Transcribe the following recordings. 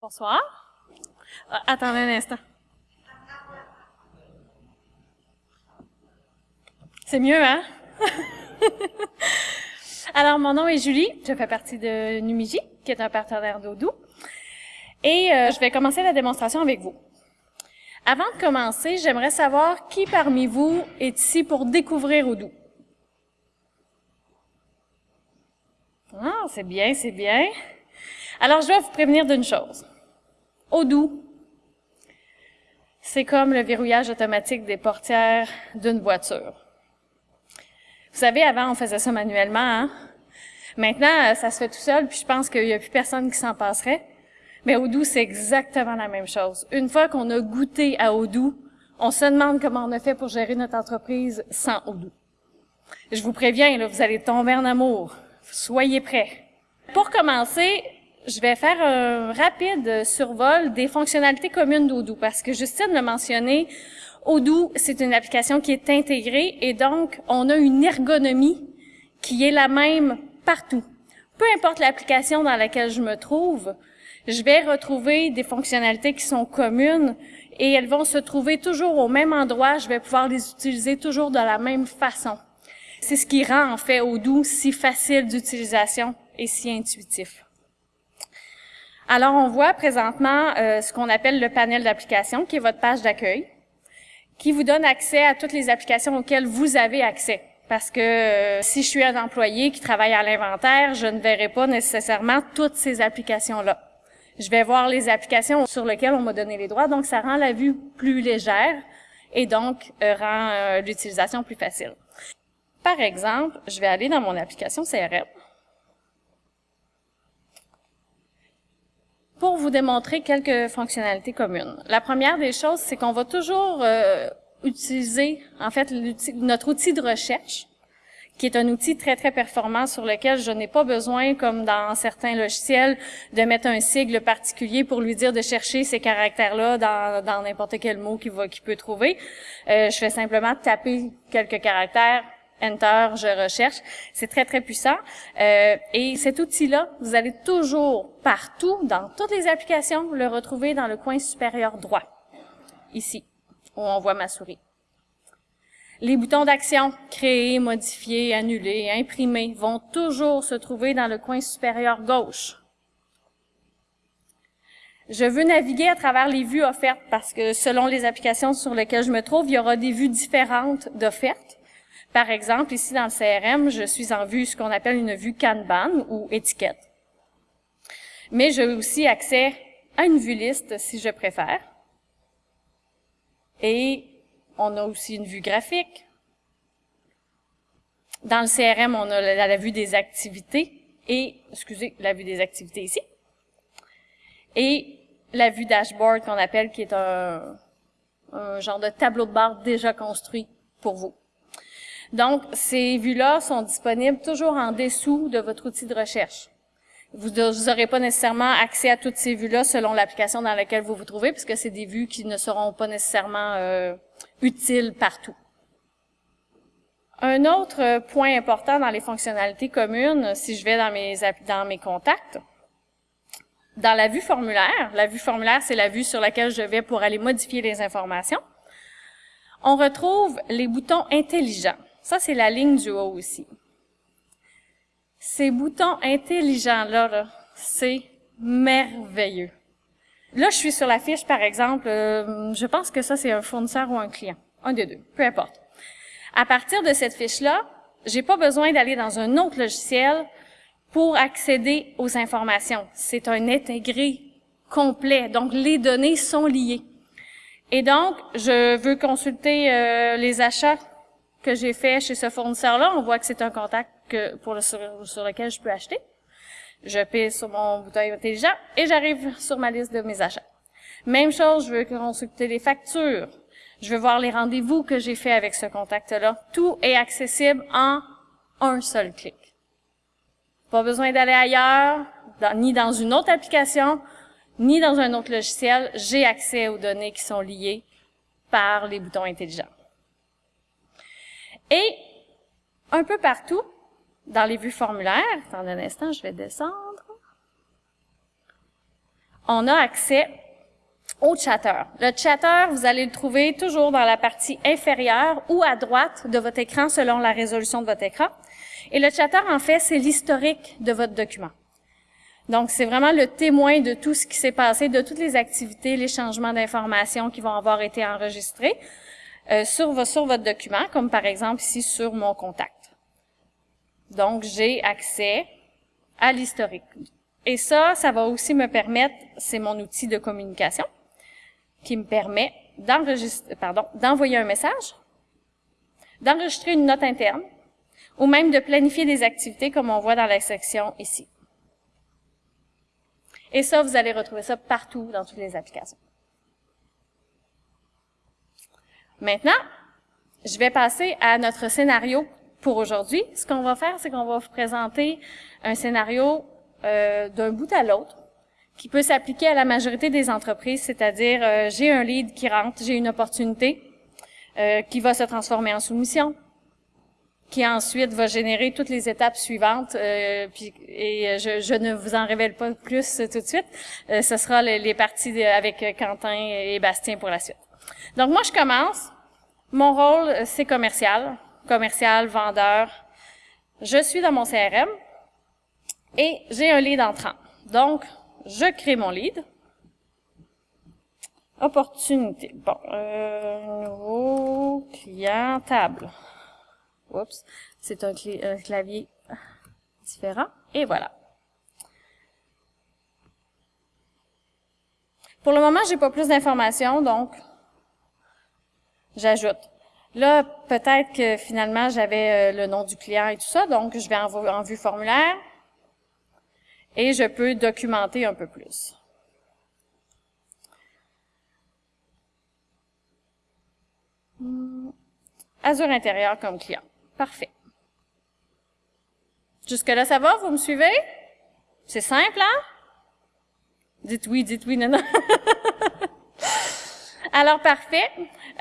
Bonsoir. Ah, attendez un instant. C'est mieux, hein? Alors, mon nom est Julie. Je fais partie de Numigi, qui est un partenaire d'Odoo. Et euh, je vais commencer la démonstration avec vous. Avant de commencer, j'aimerais savoir qui parmi vous est ici pour découvrir Odoo. Ah, c'est bien, c'est bien. Alors, je vais vous prévenir d'une chose. Odoo, c'est comme le verrouillage automatique des portières d'une voiture. Vous savez, avant, on faisait ça manuellement. Hein? Maintenant, ça se fait tout seul, puis je pense qu'il n'y a plus personne qui s'en passerait. Mais Odoo, c'est exactement la même chose. Une fois qu'on a goûté à Odoo, on se demande comment on a fait pour gérer notre entreprise sans Odoo. Je vous préviens, là, vous allez tomber en amour. Soyez prêts. Pour commencer, je vais faire un rapide survol des fonctionnalités communes d'Odoo parce que Justine l'a mentionné, Odoo, c'est une application qui est intégrée et donc on a une ergonomie qui est la même partout. Peu importe l'application dans laquelle je me trouve, je vais retrouver des fonctionnalités qui sont communes et elles vont se trouver toujours au même endroit. Je vais pouvoir les utiliser toujours de la même façon. C'est ce qui rend en fait Odoo si facile d'utilisation et si intuitif. Alors, on voit présentement euh, ce qu'on appelle le panel d'applications, qui est votre page d'accueil, qui vous donne accès à toutes les applications auxquelles vous avez accès. Parce que euh, si je suis un employé qui travaille à l'inventaire, je ne verrai pas nécessairement toutes ces applications-là je vais voir les applications sur lesquelles on m'a donné les droits, donc ça rend la vue plus légère et donc euh, rend l'utilisation plus facile. Par exemple, je vais aller dans mon application CRM pour vous démontrer quelques fonctionnalités communes. La première des choses, c'est qu'on va toujours euh, utiliser, en fait, notre outil de recherche qui est un outil très, très performant sur lequel je n'ai pas besoin, comme dans certains logiciels, de mettre un sigle particulier pour lui dire de chercher ces caractères-là dans n'importe quel mot qu'il peut trouver. Euh, je fais simplement taper quelques caractères, Enter, je recherche. C'est très, très puissant. Euh, et cet outil-là, vous allez toujours, partout, dans toutes les applications, le retrouver dans le coin supérieur droit, ici, où on voit ma souris. Les boutons d'action créer, modifier, annuler, imprimer vont toujours se trouver dans le coin supérieur gauche. Je veux naviguer à travers les vues offertes parce que selon les applications sur lesquelles je me trouve, il y aura des vues différentes d'offertes. Par exemple, ici dans le CRM, je suis en vue ce qu'on appelle une vue Kanban ou étiquette. Mais j'ai aussi accès à une vue liste si je préfère. Et on a aussi une vue graphique. Dans le CRM, on a la, vue des activités et, excusez, la vue des activités ici. Et la vue dashboard qu'on appelle, qui est un, un genre de tableau de bord déjà construit pour vous. Donc, ces vues-là sont disponibles toujours en dessous de votre outil de recherche. Vous n'aurez pas nécessairement accès à toutes ces vues-là selon l'application dans laquelle vous vous trouvez, puisque c'est des vues qui ne seront pas nécessairement euh, utiles partout. Un autre point important dans les fonctionnalités communes, si je vais dans mes, dans mes contacts, dans la vue formulaire, la vue formulaire, c'est la vue sur laquelle je vais pour aller modifier les informations, on retrouve les boutons intelligents. Ça, c'est la ligne du haut ici. Ces boutons intelligents-là, c'est merveilleux. Là, je suis sur la fiche, par exemple, euh, je pense que ça, c'est un fournisseur ou un client. Un des deux, peu importe. À partir de cette fiche-là, j'ai pas besoin d'aller dans un autre logiciel pour accéder aux informations. C'est un intégré complet, donc les données sont liées. Et donc, je veux consulter euh, les achats que j'ai faits chez ce fournisseur-là. On voit que c'est un contact que pour le, sur, lequel je peux acheter. Je pisse sur mon bouton intelligent et j'arrive sur ma liste de mes achats. Même chose, je veux consulter les factures. Je veux voir les rendez-vous que j'ai fait avec ce contact-là. Tout est accessible en un seul clic. Pas besoin d'aller ailleurs, ni dans une autre application, ni dans un autre logiciel. J'ai accès aux données qui sont liées par les boutons intelligents. Et un peu partout, dans les vues formulaires, attendez un instant, je vais descendre, on a accès au chatter. Le chatter, vous allez le trouver toujours dans la partie inférieure ou à droite de votre écran selon la résolution de votre écran. Et le chatter, en fait, c'est l'historique de votre document. Donc, c'est vraiment le témoin de tout ce qui s'est passé, de toutes les activités, les changements d'informations qui vont avoir été enregistrés euh, sur, sur votre document, comme par exemple ici sur mon contact. Donc, j'ai accès à l'historique. Et ça, ça va aussi me permettre, c'est mon outil de communication, qui me permet d'envoyer un message, d'enregistrer une note interne, ou même de planifier des activités comme on voit dans la section ici. Et ça, vous allez retrouver ça partout dans toutes les applications. Maintenant, je vais passer à notre scénario pour aujourd'hui. Ce qu'on va faire, c'est qu'on va vous présenter un scénario euh, d'un bout à l'autre qui peut s'appliquer à la majorité des entreprises, c'est-à-dire euh, j'ai un lead qui rentre, j'ai une opportunité euh, qui va se transformer en soumission, qui ensuite va générer toutes les étapes suivantes. Euh, et je, je, ne vous en révèle pas plus tout de suite. Euh, ce sera les, les parties avec Quentin et Bastien pour la suite. Donc moi, je commence. Mon rôle, c'est commercial, commercial, vendeur. Je suis dans mon CRM et j'ai un lead entrant. Donc, je crée mon lead. Opportunité. Bon, euh, nouveau client table. Oups, c'est un, clavier différent. Et voilà. Pour le moment, j'ai pas plus d'informations, donc j'ajoute. Là, peut-être que finalement, j'avais euh, le nom du client et tout ça, donc je vais en, en vue formulaire et je peux documenter un peu plus. Azure intérieur comme client. Parfait. Jusque-là, ça va? Vous me suivez? C'est simple, hein? Dites oui, dites oui, non, non. Alors, parfait.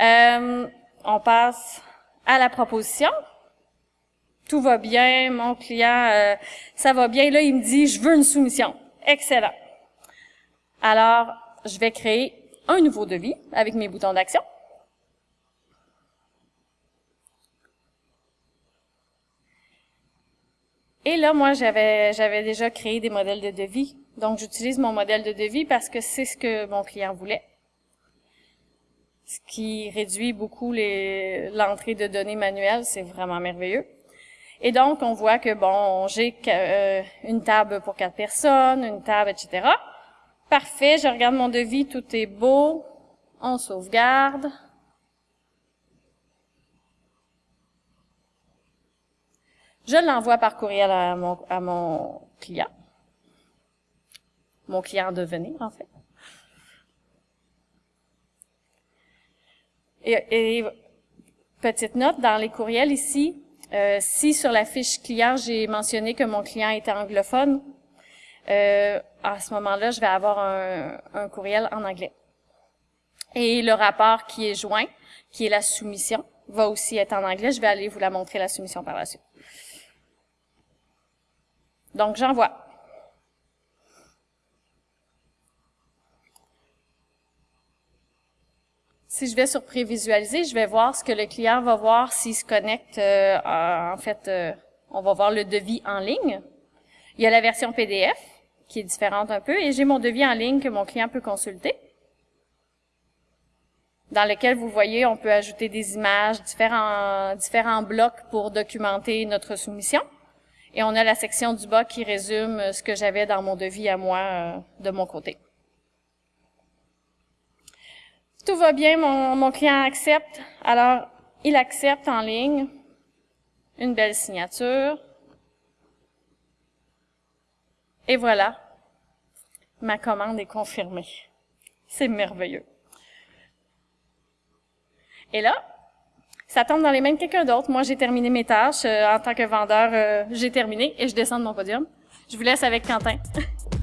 Euh, on passe à la proposition. Tout va bien, mon client, euh, ça va bien. Là, il me dit, je veux une soumission. Excellent. Alors, je vais créer un nouveau devis avec mes boutons d'action. Et là, moi, j'avais j'avais déjà créé des modèles de devis. Donc, j'utilise mon modèle de devis parce que c'est ce que mon client voulait. Ce qui réduit beaucoup l'entrée de données manuelles, c'est vraiment merveilleux. Et donc, on voit que, bon, j'ai euh, une table pour quatre personnes, une table, etc. Parfait, je regarde mon devis, tout est beau. On sauvegarde. Je l'envoie par courriel à mon, à mon client. Mon client devenir, en fait. Et, et, petite note, dans les courriels ici, euh, si sur la fiche client, j'ai mentionné que mon client était anglophone, euh, à ce moment-là, je vais avoir un, un courriel en anglais. Et le rapport qui est joint, qui est la soumission, va aussi être en anglais. Je vais aller vous la montrer, la soumission, par la suite. Donc, j'envoie. Si je vais sur prévisualiser, je vais voir ce que le client va voir s'il se connecte. Euh, en fait, euh, on va voir le devis en ligne. Il y a la version PDF qui est différente un peu et j'ai mon devis en ligne que mon client peut consulter dans lequel vous voyez, on peut ajouter des images, différents, différents blocs pour documenter notre soumission. Et on a la section du bas qui résume ce que j'avais dans mon devis à moi euh, de mon côté. Tout va bien, mon, client accepte. Alors, il accepte en ligne. Une belle signature. Et voilà, ma commande est confirmée. C'est merveilleux. Et là, ça tombe dans les mains de quelqu'un d'autre. Moi, j'ai terminé mes tâches. Euh, en tant que vendeur, euh, j'ai terminé et je descends de mon podium. Je vous laisse avec Quentin.